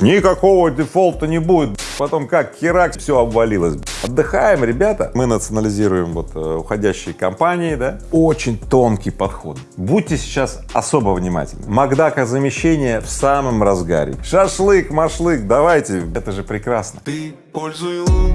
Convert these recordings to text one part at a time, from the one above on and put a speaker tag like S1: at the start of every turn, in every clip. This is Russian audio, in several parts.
S1: никакого дефолта не будет, потом как херак, все обвалилось. Отдыхаем, ребята. Мы национализируем вот э, уходящие компании, да, очень тонкий подход. Будьте сейчас особо внимательны. Макдака замещение в самом разгаре. Шашлык, машлык, давайте, это же прекрасно.
S2: Ты пользуй лун,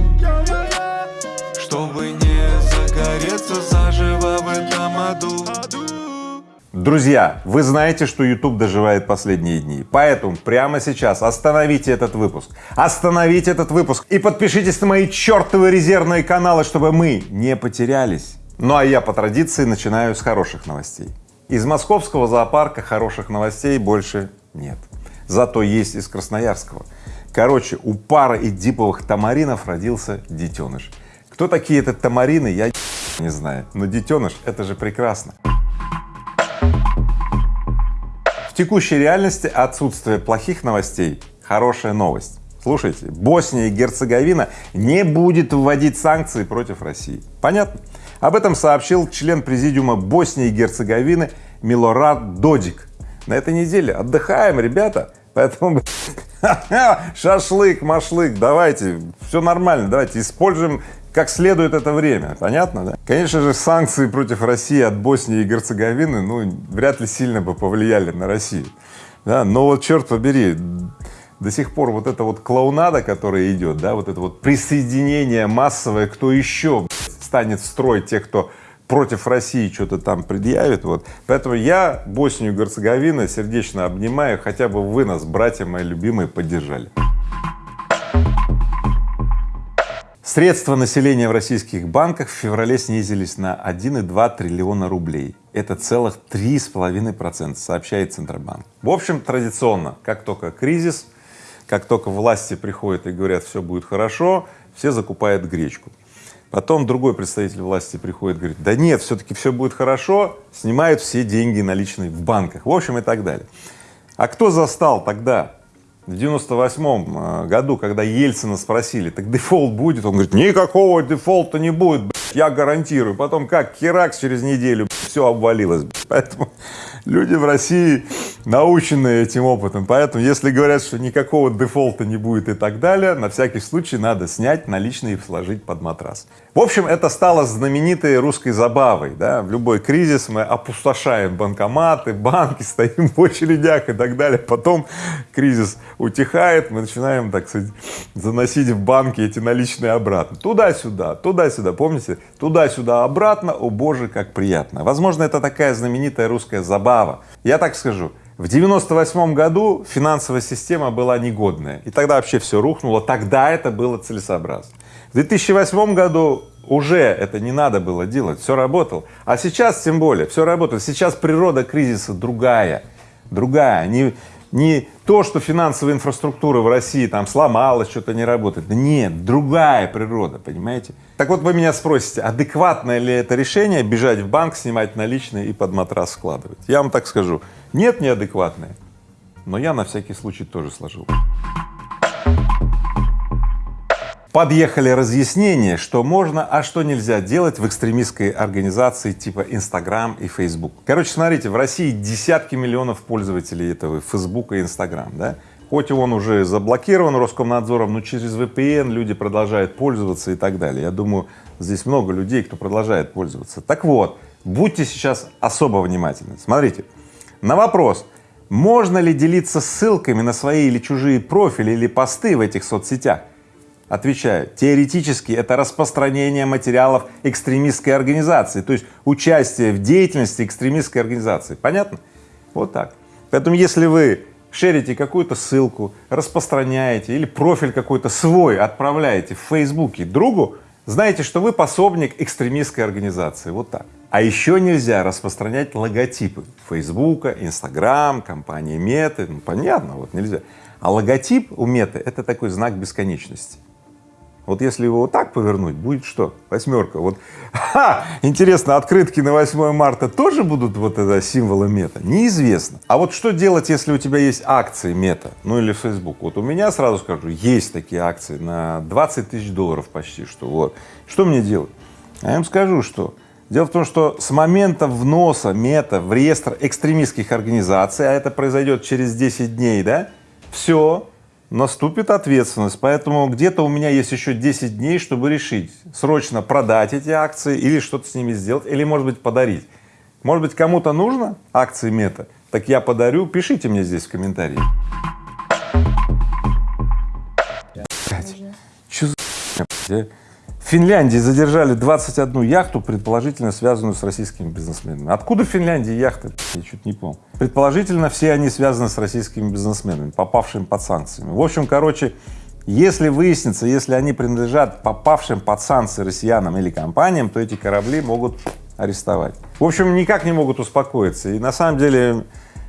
S1: Друзья, вы знаете, что YouTube доживает последние дни, поэтому прямо сейчас остановите этот выпуск, остановите этот выпуск и подпишитесь на мои чертовы резервные каналы, чтобы мы не потерялись. Ну а я по традиции начинаю с хороших новостей. Из московского зоопарка хороших новостей больше нет, зато есть из красноярского. Короче, у пары эдиповых тамаринов родился детеныш. Кто такие это тамарины, я не знаю, но детеныш — это же прекрасно. Текущей реальности отсутствие плохих новостей — хорошая новость. Слушайте, Босния и Герцеговина не будет вводить санкции против России. Понятно? Об этом сообщил член президиума Боснии и Герцеговины Милорад Додик. На этой неделе отдыхаем, ребята, поэтому шашлык, машлык, давайте, все нормально, давайте используем как следует это время, понятно, да? Конечно же, санкции против России от Боснии и Герцеговины, ну, вряд ли сильно бы повлияли на Россию, да, но вот черт побери, до сих пор вот эта вот клоунада, которая идет, да, вот это вот присоединение массовое, кто еще станет строить тех, кто против России что-то там предъявит, вот. Поэтому я Боснию и Герцеговину сердечно обнимаю, хотя бы вы нас, братья мои любимые, поддержали. Средства населения в российских банках в феврале снизились на 1,2 триллиона рублей. Это целых три с половиной процента, сообщает Центробанк. В общем, традиционно, как только кризис, как только власти приходят и говорят, все будет хорошо, все закупают гречку. Потом другой представитель власти приходит и говорит, да нет, все-таки все будет хорошо, снимают все деньги наличные в банках, в общем и так далее. А кто застал тогда в 98 э, году, когда Ельцина спросили, так дефолт будет? Он говорит, никакого дефолта не будет, я гарантирую. Потом как херакс через неделю все обвалилось. Поэтому люди в России научены этим опытом. Поэтому если говорят, что никакого дефолта не будет и так далее, на всякий случай надо снять наличные и сложить под матрас. В общем, это стало знаменитой русской забавой, да, в любой кризис мы опустошаем банкоматы, банки, стоим в очередях и так далее, потом кризис утихает, мы начинаем, так сказать, заносить в банки эти наличные обратно, туда-сюда, туда-сюда, помните, туда-сюда, обратно, о боже, как приятно. Возможно, это такая знаменитая русская забава. Я так скажу, в 98 году финансовая система была негодная, и тогда вообще все рухнуло, тогда это было целесообразно. В 2008 году уже это не надо было делать, все работало. А сейчас тем более, все работает. Сейчас природа кризиса другая, другая. Не, не то, что финансовая инфраструктура в России там сломалась, что-то не работает. Нет, другая природа, понимаете? Так вот вы меня спросите, адекватное ли это решение бежать в банк, снимать наличные и под матрас складывать? Я вам так скажу, нет, неадекватное, но я на всякий случай тоже сложил подъехали разъяснения, что можно, а что нельзя делать в экстремистской организации типа Инстаграм и Фейсбук. Короче, смотрите, в России десятки миллионов пользователей этого Фейсбука и Инстаграм, да? Хоть он уже заблокирован Роскомнадзором, но через VPN люди продолжают пользоваться и так далее. Я думаю, здесь много людей, кто продолжает пользоваться. Так вот, будьте сейчас особо внимательны. Смотрите, на вопрос, можно ли делиться ссылками на свои или чужие профили или посты в этих соцсетях, Отвечаю, теоретически это распространение материалов экстремистской организации, то есть участие в деятельности экстремистской организации. Понятно? Вот так. Поэтому если вы шерите какую-то ссылку, распространяете или профиль какой-то свой отправляете в Фейсбуке другу, знаете, что вы пособник экстремистской организации. Вот так. А еще нельзя распространять логотипы Фейсбука, Инстаграм, компании Мета, ну понятно, вот нельзя. А логотип у Меты — это такой знак бесконечности. Вот если его вот так повернуть, будет что? Восьмерка. Вот, ха, интересно, открытки на 8 марта тоже будут вот это символы мета? Неизвестно. А вот что делать, если у тебя есть акции мета, ну или Facebook? Вот у меня, сразу скажу, есть такие акции на 20 тысяч долларов почти что, вот. Что мне делать? А я им скажу, что Дело в том, что с момента вноса мета в реестр экстремистских организаций, а это произойдет через 10 дней, да, все, наступит ответственность, поэтому где-то у меня есть еще 10 дней, чтобы решить, срочно продать эти акции или что-то с ними сделать, или, может быть, подарить. Может быть, кому-то нужно акции Мета, так я подарю, пишите мне здесь в комментарии. Что за а? В Финляндии задержали 21 яхту, предположительно связанную с российскими бизнесменами. Откуда в Финляндии яхты? Я чуть не помню. Предположительно, все они связаны с российскими бизнесменами, попавшими под санкциями. В общем, короче, если выяснится, если они принадлежат попавшим под санкции россиянам или компаниям, то эти корабли могут арестовать. В общем, никак не могут успокоиться. И на самом деле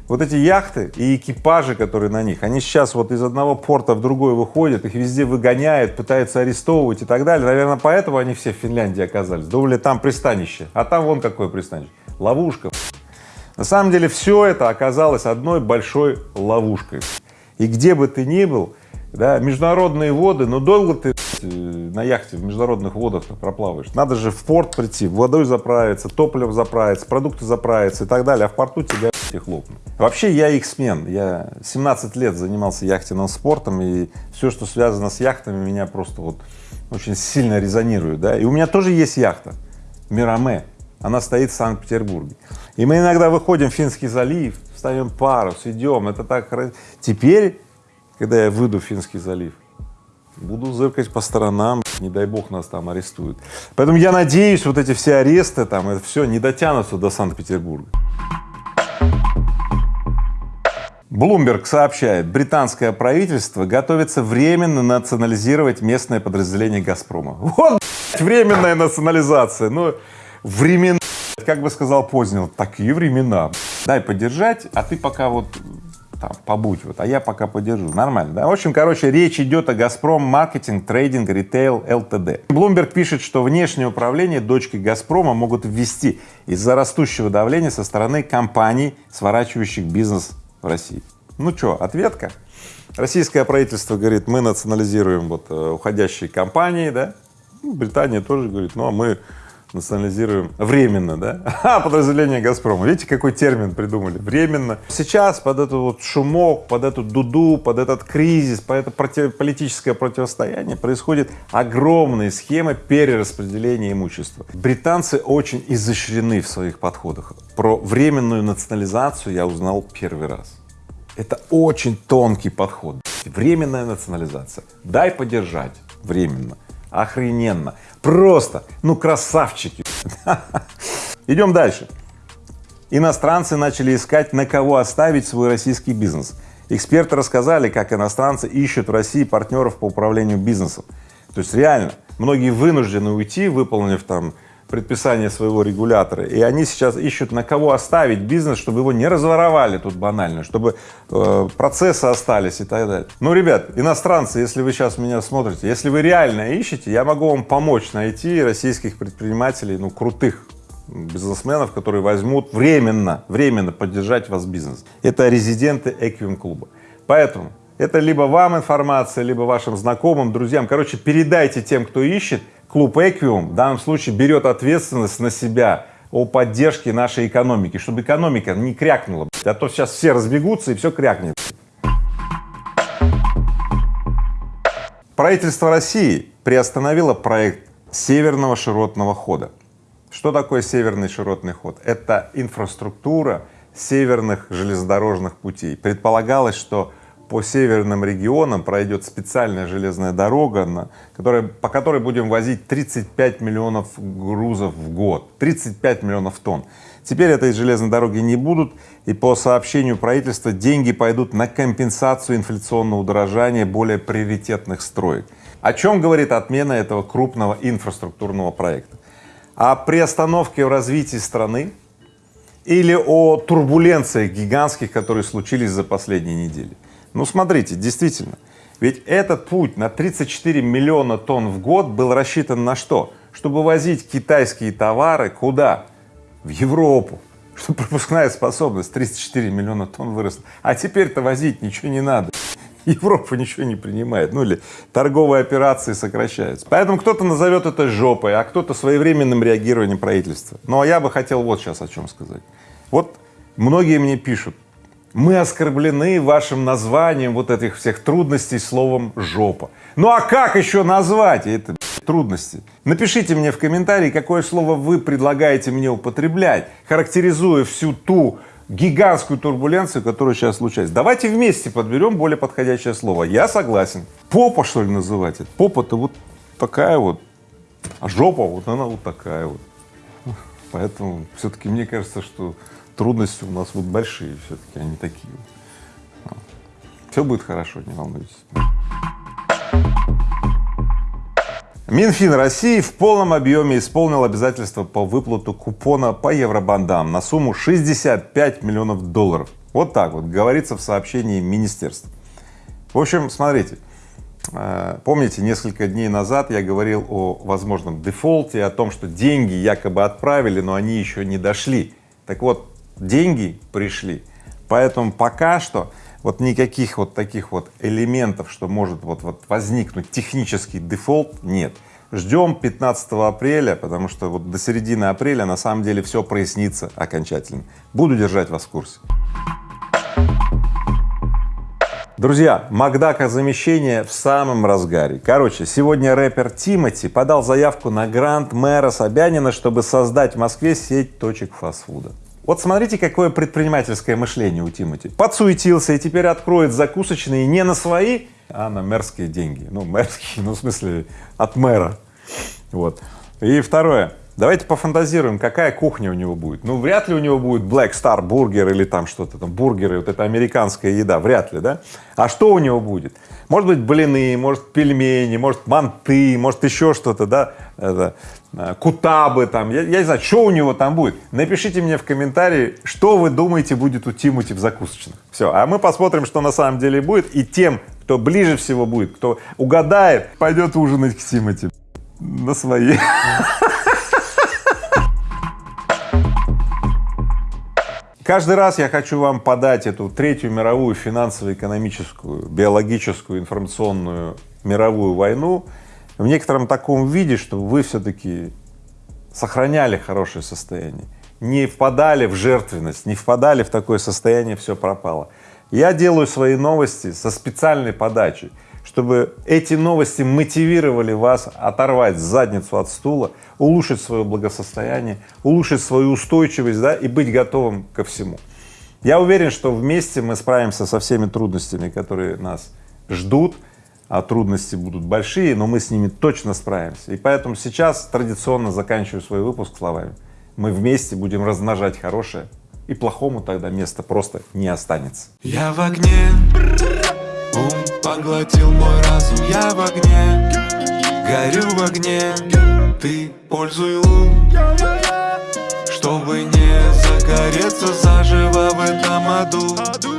S1: вот эти яхты и экипажи, которые на них, они сейчас вот из одного порта в другой выходят, их везде выгоняют, пытаются арестовывать и так далее. Наверное, поэтому они все в Финляндии оказались. Думали, там пристанище, а там вон какое пристанище. Ловушка. На самом деле все это оказалось одной большой ловушкой. И где бы ты ни был, да, международные воды, но долго ты э, на яхте в международных водах проплаваешь. Надо же в порт прийти, водой заправиться, топливом заправиться, продукты заправиться и так далее, а в порту тебя их лопнут. Вообще я их смен, я 17 лет занимался яхтенным спортом, и все, что связано с яхтами, меня просто вот очень сильно резонирует, да, и у меня тоже есть яхта, Мираме, она стоит в Санкт-Петербурге, и мы иногда выходим в Финский залив, ставим парус, идем, это так, теперь, когда я выйду в Финский залив, буду зыркать по сторонам, не дай бог нас там арестуют. Поэтому я надеюсь, вот эти все аресты там, это все не дотянутся до Санкт-Петербурга. Блумберг сообщает, британское правительство готовится временно национализировать местное подразделение «Газпрома». Вот временная национализация, ну, времена, как бы сказал Познер, такие времена. Дай поддержать, а ты пока вот там, побудь, вот, а я пока подержу, нормально, да? В общем, короче, речь идет о «Газпром Маркетинг, Трейдинг, Ритейл, ЛТД». Блумберг пишет, что внешнее управление дочки «Газпрома» могут ввести из-за растущего давления со стороны компаний, сворачивающих бизнес в России. Ну что, ответка? Российское правительство говорит, мы национализируем вот э, уходящие компании, да? Британия тоже говорит, ну а мы национализируем временно, да? А, подразделение «Газпрома». Видите, какой термин придумали? Временно. Сейчас под этот вот шумок, под эту дуду, под этот кризис, под это против, политическое противостояние происходит огромные схемы перераспределения имущества. Британцы очень изощрены в своих подходах. Про временную национализацию я узнал первый раз. Это очень тонкий подход. Временная национализация. Дай подержать временно. Охрененно. Просто, ну красавчики. Идем дальше. Иностранцы начали искать, на кого оставить свой российский бизнес. Эксперты рассказали, как иностранцы ищут в России партнеров по управлению бизнесом. То есть реально, многие вынуждены уйти, выполнив там предписание своего регулятора, и они сейчас ищут, на кого оставить бизнес, чтобы его не разворовали тут банально, чтобы э, процессы остались и так далее. Ну, ребят, иностранцы, если вы сейчас меня смотрите, если вы реально ищете, я могу вам помочь найти российских предпринимателей, ну, крутых бизнесменов, которые возьмут временно, временно поддержать вас бизнес. Это резиденты Эквиум клуба. Поэтому это либо вам информация, либо вашим знакомым, друзьям. Короче, передайте тем, кто ищет, клуб Эквиум в данном случае берет ответственность на себя о поддержке нашей экономики, чтобы экономика не крякнула, а то сейчас все разбегутся и все крякнет. Правительство России приостановило проект северного широтного хода. Что такое северный широтный ход? Это инфраструктура северных железнодорожных путей. Предполагалось, что по северным регионам пройдет специальная железная дорога, на, которая, по которой будем возить 35 миллионов грузов в год, 35 миллионов тонн. Теперь этой железной дороги не будут, и по сообщению правительства деньги пойдут на компенсацию инфляционного удорожания более приоритетных строек. О чем говорит отмена этого крупного инфраструктурного проекта? О приостановке в развитии страны или о турбуленциях гигантских, которые случились за последние недели. Ну, смотрите, действительно, ведь этот путь на 34 миллиона тонн в год был рассчитан на что? Чтобы возить китайские товары куда? В Европу, что пропускная способность 34 миллиона тонн выросла. А теперь-то возить ничего не надо. Европа ничего не принимает, ну или торговые операции сокращаются. Поэтому кто-то назовет это жопой, а кто-то своевременным реагированием правительства. Ну а я бы хотел вот сейчас о чем сказать. Вот многие мне пишут, Мы оскорблены вашим названием вот этих всех трудностей словом «жопа». Ну а как еще назвать это трудности? Напишите мне в комментарии, какое слово вы предлагаете мне употреблять, характеризуя всю ту гигантскую турбуленцию, которая сейчас случается. Давайте вместе подберем более подходящее слово. Я согласен. Попа, что ли, называть это? Попа-то вот такая вот, а жопа вот она вот такая вот. Поэтому все-таки мне кажется, что трудности у нас вот большие все-таки, они такие. Все будет хорошо, не волнуйтесь. Минфин России в полном объеме исполнил обязательства по выплату купона по евробандам на сумму 65 миллионов долларов. Вот так вот говорится в сообщении министерства. В общем, смотрите, э, помните, несколько дней назад я говорил о возможном дефолте, о том, что деньги якобы отправили, но они еще не дошли. Так вот, деньги пришли, поэтому пока что вот никаких вот таких вот элементов, что может вот, вот возникнуть технический дефолт, нет. Ждем 15 апреля, потому что вот до середины апреля на самом деле все прояснится окончательно. Буду держать вас в курсе. Друзья, Макдака замещение в самом разгаре. Короче, сегодня рэпер Тимати подал заявку на грант мэра Собянина, чтобы создать в Москве сеть точек фастфуда. Вот смотрите, какое предпринимательское мышление у Тимати. Подсуетился и теперь откроет закусочные не на свои, а на мэрские деньги. Ну, мэрские, ну, в смысле, от мэра. Вот. И второе. Давайте пофантазируем, какая кухня у него будет. Ну, вряд ли у него будет Black Star бургер или там что-то там, бургеры, вот это американская еда, вряд ли, да? А что у него будет? Может быть, блины, может, пельмени, может, манты, может, еще что-то, да? Это, Э, кутабы там, я, я не знаю, что у него там будет. Напишите мне в комментарии, что вы думаете будет у Тимути в закусочных. Все, а мы посмотрим, что на самом деле будет, и тем, кто ближе всего будет, кто угадает, пойдет ужинать к Тимути на свои. Каждый раз я хочу вам подать эту третью мировую финансово-экономическую, биологическую, информационную мировую войну в некотором таком виде, чтобы вы все-таки сохраняли хорошее состояние, не впадали в жертвенность, не впадали в такое состояние, все пропало. Я делаю свои новости со специальной подачей, чтобы эти новости мотивировали вас оторвать задницу от стула, улучшить свое благосостояние, улучшить свою устойчивость, да, и быть готовым ко всему. Я уверен, что вместе мы справимся со всеми трудностями, которые нас ждут, а трудности будут большие, но мы с ними точно справимся. И поэтому сейчас традиционно заканчиваю свой выпуск словами. Мы вместе будем размножать хорошее, и плохому тогда места просто не останется.
S2: Я в огне, ум поглотил мой разум, я в огне, горю в огне, ты пользуй лун, чтобы не загореться заживо в этом аду.